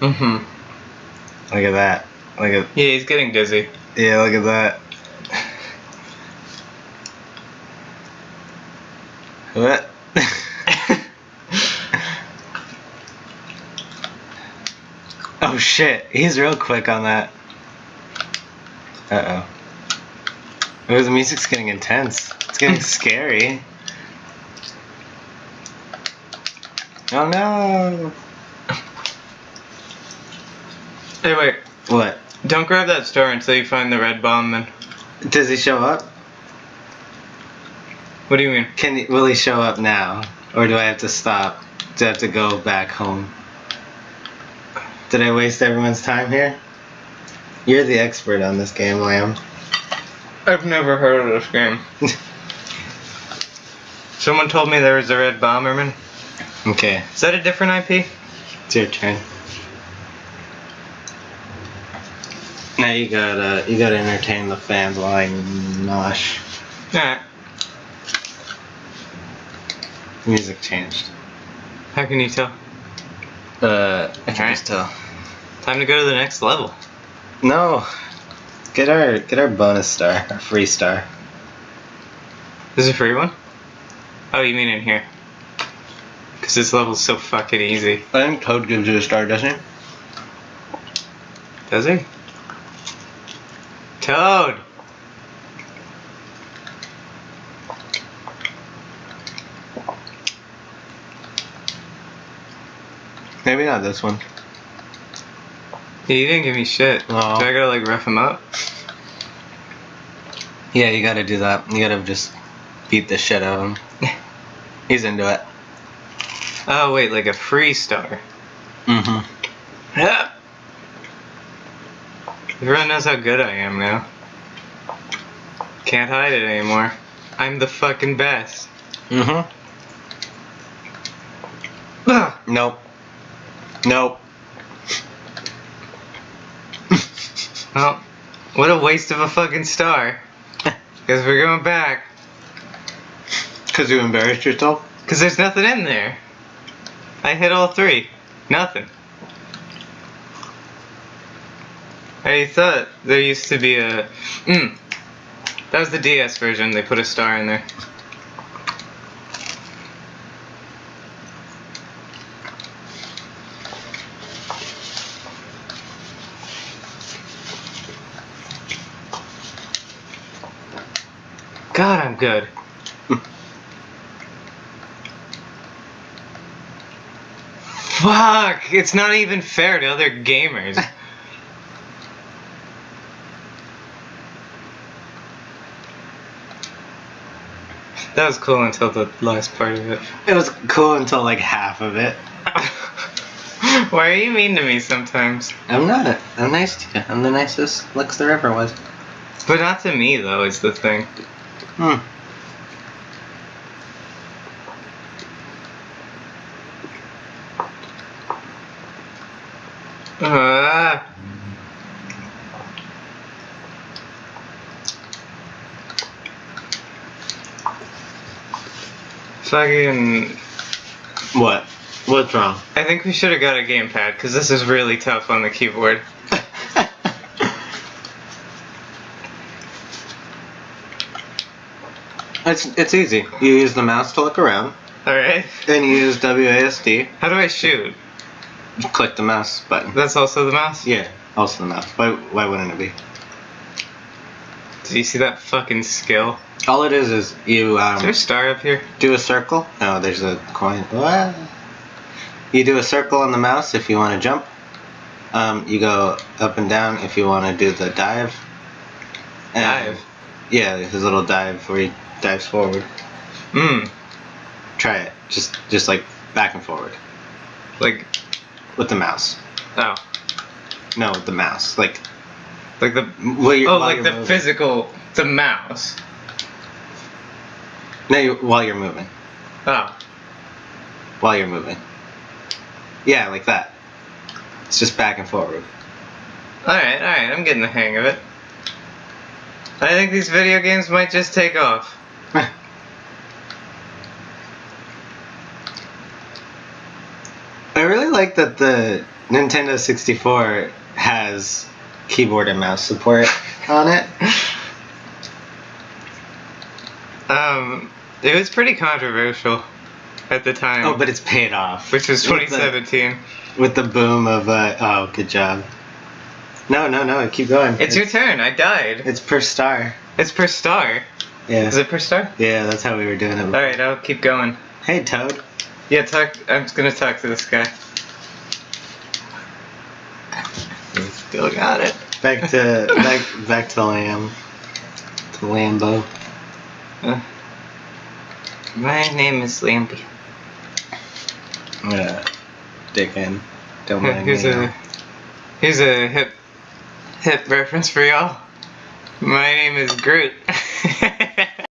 Mm-hmm. Look at that. Look at Yeah, he's getting dizzy. yeah. Look at that. What? oh shit! He's real quick on that. Uh oh. Oh, the music's getting intense. It's getting scary. Oh no! Hey, wait. What? Don't grab that star until you find the red bomb, then. Does he show up? What do you mean? Can he, will he show up now, or do I have to stop? Do I have to go back home? Did I waste everyone's time here? You're the expert on this game, Lamb. I've never heard of this game. Someone told me there was a red bomberman. okay, Is that a different IP? it's your turn. Now you gotta you gotta entertain the fans while I nosh. Alright. Music changed. How can you tell? Uh, I can Alright. just tell. Time to go to the next level. No, get our get our bonus star, our free star. This is a free one? Oh, you mean in here? Because this level's so fucking easy. I think Toad gives you a star, doesn't he? Does he? Toad! Maybe not this one. Yeah, you didn't give me shit. Aw. Do I gotta like rough him up? Yeah, you gotta do that. You gotta just beat the shit out of him. He's into it. Oh wait, like a free star. Mm-hmm. Yeah. Everyone knows how good I am now. Can't hide it anymore. I'm the fucking best. Mm-hmm. Nope. Nope. Well, what a waste of a fucking star. Because we're going back. Cause you embarrassed yourself? Because there's nothing in there. I hit all three. Nothing. I thought there used to be a. Mm. That was the DS version. They put a star in there. God, I'm good. Fuck! It's not even fair to other gamers. that was cool until the last part of it. It was cool until like half of it. Why are you mean to me sometimes? I'm not. A, I'm nice to you. I'm the nicest Lex there ever was. But not to me, though, is the thing. Hmm. Ah. Fucking. What? What's wrong? I think we should have got a gamepad because this is really tough on the keyboard. it's it's easy. You use the mouse to look around, Alright. and you use WASD. How do I shoot? You click the mouse button. That's also the mouse? Yeah, also the mouse. Why why wouldn't it be? Do you see that fucking skill? All it is is you Is there a um, star up here? do a circle. No, there's a coin. What? You do a circle on the mouse if you want to jump. Um, you go up and down if you want to do the dive. And- Dive. Yeah, a little dive where he dives forward. Mmm. Try it. Just just like back and forward Like, with the mouse. oh. No, with the mouse. Like Like the. Oh, like the moving. physical. The mouse. No, you, while you're moving. Oh. While you're moving. Yeah, like that. It's just back and forward. Alright, alright, I'm getting the hang of it. I think these video games might just take off. I really like that the Nintendo 64 has keyboard and mouse support on it. Um, it was pretty controversial at the time. Oh, but it's paid off. which was With the- 2017. With the boom of uh oh, good job. No, no, no, keep going. It's your turn. I died. It's per star. It's per star. Yeah. Is it per star? Yeah, that's how we were doing it. All right, I'll keep going. Hey, Toad. Yeah, talk. I'm just gonna talk to this guy. Still got it. Back to back back to Lamb. To Lambo. Uh, my name is Lampy. Yeah. Dick in. Don't mind Here's me. a here's a hip hip reference for y'all. My name is Groot.